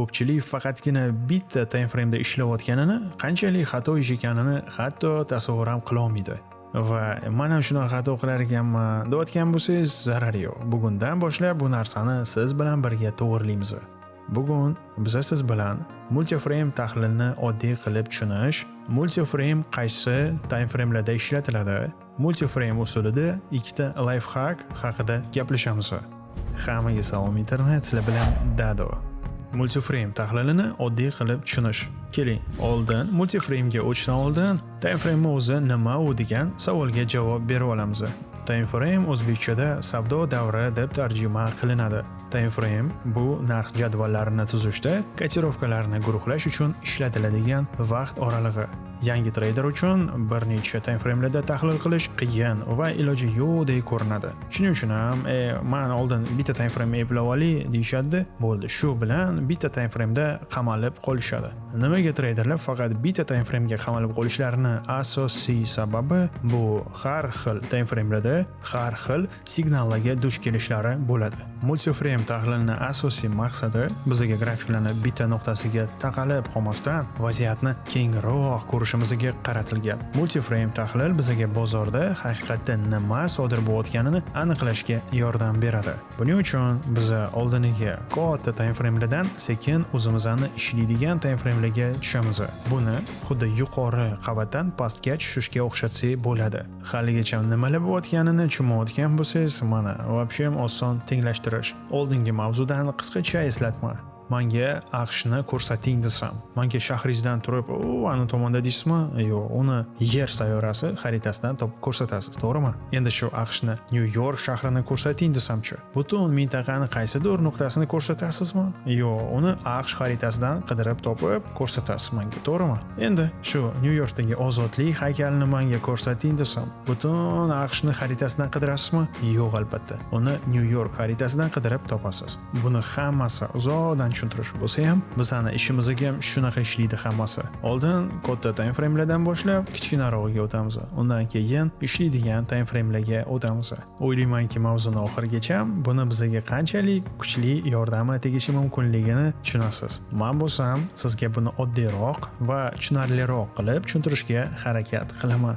ko'pchilik faqatgina bitta timeframe da ishlayotganini qanchalik xato ish ekanini hatto tasavvur ham qilolmaydi. Va man ham shunaqa xato qilar ekanman deyotgan bo'lsangiz zarari yo'q. Bugundan boshlab bu narsani siz bilan birga to'g'irlaymiz. Bugun biza siz bilan multiframe tahlilni oddiy qilib tushunish multiframe qaysi time framelarda ishlatiladi multiframe usulida ikkita lifehack haqida gaplashamiz. Hammaga salom internet sizlar bilan dado. Multiframe tahlilini oddiy qilib tushunish. Keling oldin multiframega o'tishdan oldin time frame o'zi nima u degan savolga javob berib olamiz. Time frame o'zbekchada savdo davri deb tarjima qilinadi. Time frame bu narx jadvallarini tuzishda kotirovkalarni guruhlash uchun ishlatiladigan vaqt oralig'i. Yangi treyder uchun bir necha time tahlil qilish qiyin va iloji yo'qdek ko'rinadi. Shuning uchun ham e, man oldin bitta time eplab olay deyishadi. Bo'ldi. Shu bilan bitta timeframeda qamalib qolishadi. Nimaga treyderlar faqat bitta timeframega qamalib qolishlarini asosiy sababi bu. Har xil timeframelarda har xil signallarga duch kelishlari bo'ladi. Multiframe tahlilini asosiy maqsadi bizga grafiklarni bitta nuqtasiga taqalib qolmasdan vaziyatni kengroq ko'rish ko'rishimizga qaratilgan. Multiframe tahlil bizga bozorda haqiqatda nima sodir bo'layotganini aniqlashga yordam beradi. Buning uchun biz oldiniga katta timeframelardan sekin o'zimizni ishlaydigan timeframelarga tushamiz. Buni xuddi yuqori qavatdan pastga tushishga o'xshatsak bo'ladi. Haligacha nimalar bo'layotganini tushunmayotgan bo'lsangiz mana вообще oson tenglashtirish oldingi mavzudan qisqacha eslatma. Manga aqshni ko'rsating desam. Manga shahringizdan turib u ani tomonda deysizmi? Yo'q uni yer sayyorasi xaritasidan topib ko'rsatasiz to'g'rimi? Endi shu aqshni nyu york shahrini ko'rsating desamchi butun mintaqani qaysidir nuqtasini ko'rsatasizmi? Yo'q uni aqsh xaritasidan qidirib topib ko'rsatasiz manga to'g'rimi? Endi shu nyu yorkdagi ozodlik haykalini manga ko'rsating desam butun aqshni xaritasidan qidirasizmi? Yo'q albatta. Uni nyu york xaritasidan qidirib topasiz. Buni hammasi uzoqdan tushuntirish bo'lsa ham bizani ishimizga ham shunaqa ishlaydi hammasi. Oldin katta time framelardan boshlab kichkinarog'iga o'tamiz. Undan keyin ishlaydigan time framelarga o'tamiz. O'ylaymanki mavzuni oxirigacha buni bizga qanchalik kuchli yordami tegishi mumkinligini tushunasiz. Man bo'lsam sizga buni oddiyroq va tushunarliroq qilib tushuntirishga harakat qilaman.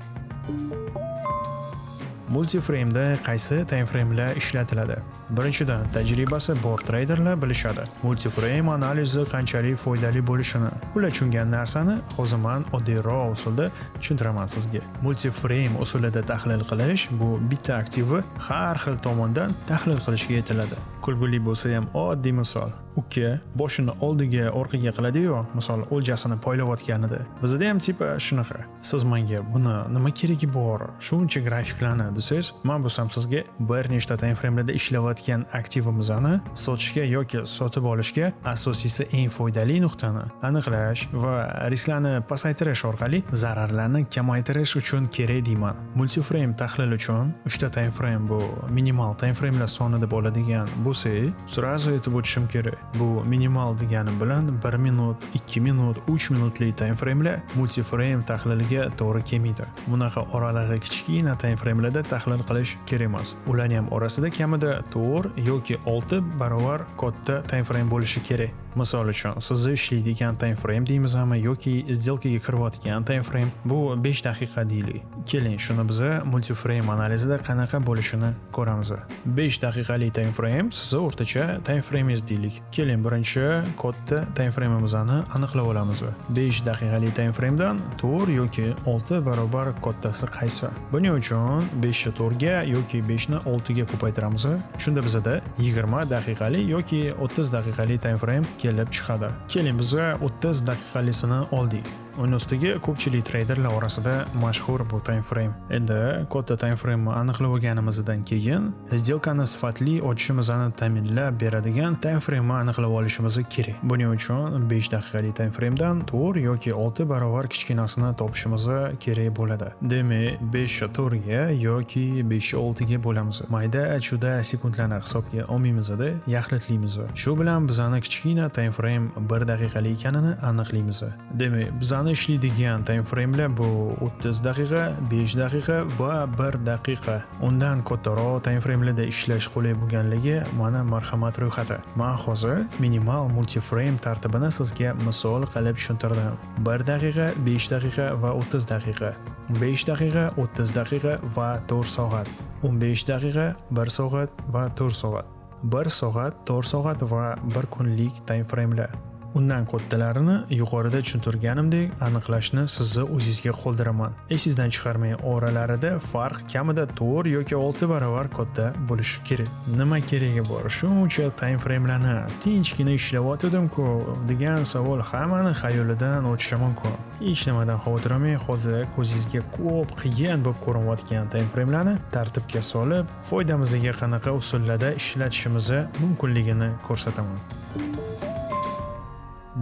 Multiframeda qaysi timeframelar ishlatiladi? Birinchidan tajribasi bor treyderlar bilishadi. Multiframe analizi qanchalik foydali bo'lishini. Ular tushungan narsani hozir man oddiyroq usulda tushuntiraman sizga. Multiframe usulida tahlil qilish bu bitta aktivni har xil tomondan tahlil qilishga yetiladi. Kulguli bo'lsa ham oddiy misol. Uka boshini oldiga orqaga qiladiyu misol o'ljasini poylayotganida. Bizda ham tipa shunaqa siz menga buni nima keragi bor shuncha grafiklarni desangiz man bo'lsam sizga bir nechta time framelarda ishlayotgan aktivimizni sotishga yoki sotib olishga asosiysi eng foydali nuqtani aniqlash va risklarni pasaytirish orqali zararlarni kamaytirish uchun kerak deyman. Multiframe tahlil uchun uchta time frame bu minimal time framelar soni deb oladigan bo'lsa sразу aytib o'tishim kerak. Bu minimal degani bilan 1 minut 2 minut 3 minutli time framelar multiframe tahliliga to'g'ri kelmaydi. Bunaqa oralig'i kichkina time framelarda tahlil qilish kerak emas. Ularni ham orasida kamida 4 yoki 6 barobar katta time frame bo'lishi kerak. Misol uchun sizni ishlaydigan time frame deymizmi yoki сделкаga kirayotgan time frame bu 5 daqiqa deylik. Keling shuni biza multiframe analizida qanaqa bo'lishini ko'ramiz. 5 daqiqalik time frame sizni o'rtacha time frame'ingiz deylik. Keling birinchi katta time frame'imizni aniqlab olamiz. 5 daqiqalik time frame'dan 4 yoki 6 barobar kattasi qaysi? Buning uchun 5 ni 4 ga yoki 5 ni 6 ga ko'paytiramiz. Shunda bizada 20 daqiqalik yoki 30 daqiqalik time frame kelib chiqadi. Keling bizga 30 daqiqalisini oldik. Uni ustiga ko'pchilik treyderlar orasida mashhur bu time frame endi katta time frame aniqlab olganimizdan keyin сделкani sifatli ochishimizni ta'minlab beradigan time frame aniqlab olishimiz kerak. Buning uchun 5 daqiqalik time framedan 4 yoki 6 barobar kichkinasini topishimiz kerak bo'ladi. Demak 5 to'rtga yoki 5 oltiga bo'lamiz. Mayda chuda sekundlarni hisobga olmaymizda yaxlitlaymiz. Shu bilan bizani kichkina time frame 1 daqiqalik ekanini aniqlaymiz. Demak bizani bizani ishlaydigan time framelar bu 30 daqiqa 5 daqiqa va 1 daqiqa. Undan kattaroq time framelarda ishlash qulay bo'lganligi mana marhamat ro'yxati. Man hozir minimal multiframe tartibini sizga misol qilib tushuntirdim. 1 daqiqa 5 daqiqa va 30 daqiqa. 5 daqiqa 30 daqiqa va 4 soat. 15 daqiqa 1 soat va 4 soat. 1 soat 4 soat va 1 kunlik time framelar undan kodlarini yuqorida tushuntirganimdek aniqlashni sizni o'zingizga qoldiraman. Esingizdan chiqarmang oralarida farq kamida 4 yoki 6 barobar kodda bo'lishi kerak. Nima keragi bor? Shuncha time framelarni tinchgina ishlayotgandim-ku degan savol hammani xayolidan o'tishi mumkin. Hech nimadan xavotir olmang hozir ko'zingizga ko'p qiyin bo'lib ko'rinayotgan time framelarni tartibga solib foydamizga qanaqa usullarda ishlatishimizni mumkinligini ko'rsataman.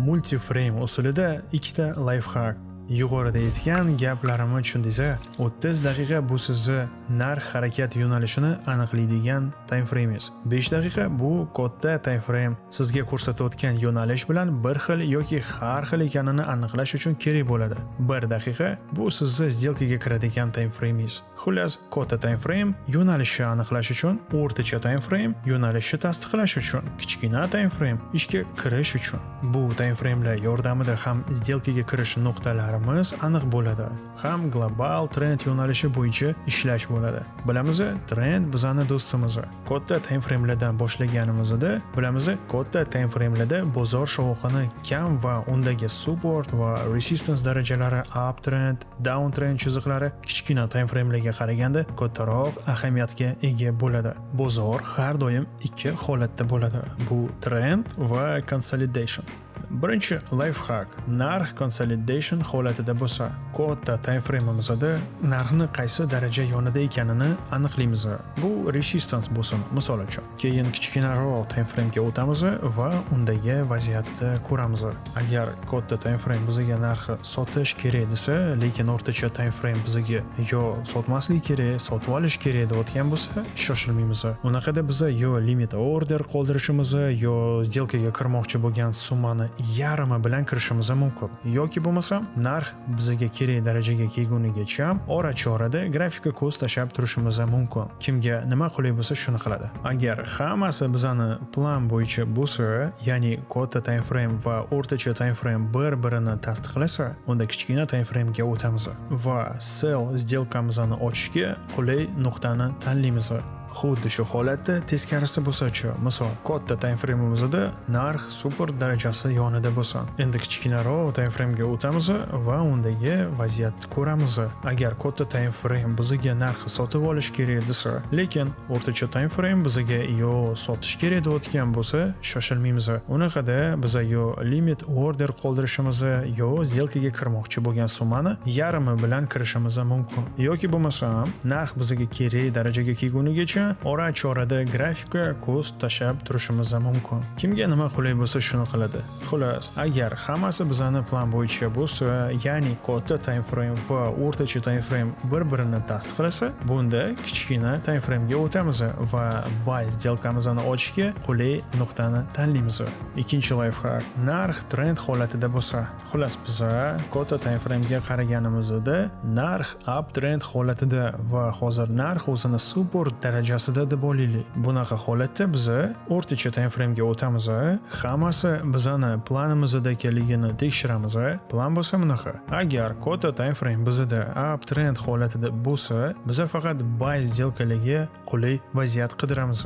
Multiframe usulida ikkita lifehack. Yuqorida aytgan gaplarimni tushundingiz 30 daqiqa bu sizni narx harakat yo'nalishini aniqlaydigan time 5 daqiqa bu katta timeframe. Sizga ko'rsatayotgan yo'nalish bilan bir xil yoki har xil ekanini aniqlash uchun kerak bo'ladi. 1 daqiqa bu sizni сделкаga kiradigan timeframe'ingiz. xullas katta timeframe yo'nalishni aniqlash uchun o'rtacha time yo'nalishni tasdiqlash uchun kichkina timeframe ishga kirish uchun. Bu timeframelar yordamida ham сделкаga kirish nuqtalarimiz aniq bo'ladi. Ham global trend yo'nalishi bo'yicha ishlash bo'ladi. Bilamiz trend bizani do'stimiz. Katta time framelardan boshlaganimizda bilamiz katta time framelarda bozor shovqini kam va undagi support va resistance darajalari up trend down trend chiziqlari kichkina time framelarga qaraganda kattaroq ahamiyatga ega bo'ladi. Bozor har doim ikki holatda bo'ladi. Bu trend va consolidation. Birinchi lifehack narx consolidation holatida e bo'lsa katta timeframeimizda e narxni qaysi daraja yonida ekanini aniqlaymiz e. bu resistance bo'lsin misol uchun keyin kichkinaroq timeframega o'tamiz va undagi vaziyatni ko'ramiz agar katta timeframe bizga narxi sotish kerak desa lekin o'rtacha timeframe bizga yo sotmaslik kerak sotib olish kerak deyotgan bo'lsa shoshilmaymiz unaqada biza yo limit order qoldirishimiz yo сделкаga kirmoqchi bo'lgan summani yarmi bilan kirishimiz mumkin. Yoki bo'lmasa narx bizga kerak darajaga kelgunigacha ora chorada grafika ko'z tashlab turishimiz mumkin. Kimga nima qulay bo'lsa shuni qiladi. Agar hammasi bizani plan bo'yicha bo'lsa ya'ni katta time frame va o'rtacha time frame bir birini tasdiqlasa unda kichkina time framega o'tamiz va sell сделкamizni ochishga qulay nuqtani tanlaymiz. Xuddi shu holatda teskarisi bo'lsa-chi? Misol katta time frame'imizda narx super darajasi yonida bo'lsin. Endi kichkinaroq time frame'ga o'tamiz va undagi vaziyatni ko'ramiz. Agar katta time frame bizga narxi sotib olish kerak desa lekin o'rtacha time frame bizga yo sotish kerak deyotgan bo'lsa shoshilmaymiz. Unaqada biz yo limit order qoldirishimiz yo сделкаga kirmoqchi bo'lgan summani yarmi bilan kirishimiz mumkin. Yoki bo'lmasam narx bizga kerak darajaga kelgunigacha bo'yicha ora chorada grafika ko'z tashab turishimiz mumkin. Kimga nima qulay bo'lsa shuni qiladi? Xullas agar hammasi bizani plan bo'yicha bo'lsa ya'ni katta time frame va o'rtacha time frame bir birini tasdiqlasa bunda kichkina time framega o'tamiz va buy сделкamizni ochishga qulay nuqtani tanlaymiz. Ikkinchi lifehack narx trend holatida bo'lsa. Xullas biza katta time framega qaraganimizda narx up trend holatida va hozir narx o'zini super daraja darajasida deb olaylik bunaqa holatda biz o'rtacha time framega o'tamiz hammasi bizani planimizdagiligini tekshiramiz plan bo'lsa bunaqa. Agar kota time frame bizada up trend holatida bo'lsa biza faqat buy сделкалigi qulay vaziyat qidiramiz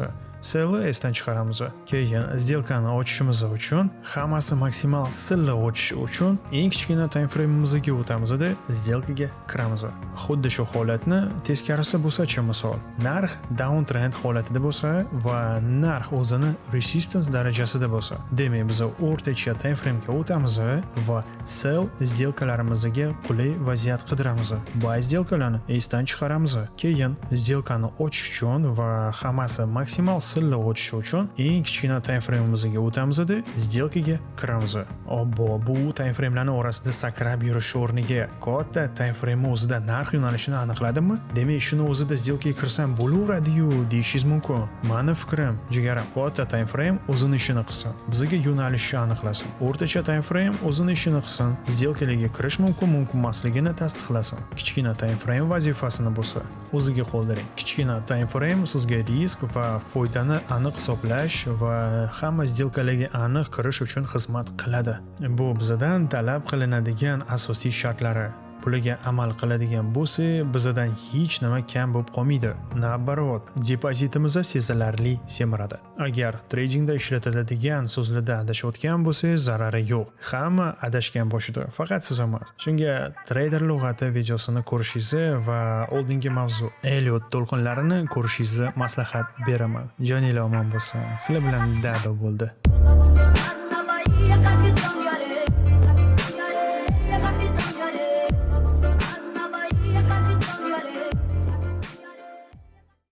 selni esdan chiqaramiz keyin сделкani ochishimiz uchun hammasi maksimal silli ochish uchun eng kichkina time frame'imizga o'tamizda сделкаga kiramiz xuddi shu holatni teskarisi bo'lsa-chi misol narx downtrend holatida bo'lsa va narx o'zini resistance darajasida bo'lsa demak biz o'rtacha time framega o'tamiz va sell сделкalarimizga qulay vaziyat qidiramiz bu сделкаlarni esdan chiqaramiz keyin сделкani ochish uchun va hammasi maksimal silliq o'tishi uchun eng kichkina time frameimizga o'tamizda сделкаga kiramiz obbo bu time framelarni orasida sakrab yurish o'rniga katta time frame o'zida narx yo'nalishini aniqladimmi demak shuni o'zida сделкаga kirsam bo'laveradiyu deyishingiz mumkin mani fikrim jigarim katta time frame o'zini ishini qilsin bizga yo'nalishni aniqlasin o'rtacha time frame o'zini ishini qilsin сделкаlarga kirish mumkin mumkin emasligini tasdiqlasin kichkina time frame vazifasini bo'lsa o'ziga qoldiring kichkina time frame sizga risk va foydani aniq hisoblash va hamma сделкаlarga aniq kirish uchun xizmat qiladi bu bizdan talab qilinadigan asosiy shartlari puliga amal qiladigan bo'lsa bizadan hech nima kam bo'lib qolmaydi. Naоборот depozitimiz sezilarli semiradi. Agar tradingda ishlatiladigan so'zlarda adashayotgan bo'lsangiz zarari yo'q. Hamma adashgan boshida faqat siz emas. Shunga treyder lug'ati videosini ko'rishingizni va oldingi mavzu Elliot to'lqinlarini ko'rishingizni maslahat beraman. Joningiz omon bo'lsin. Sizlar bilan dado bo'ldi.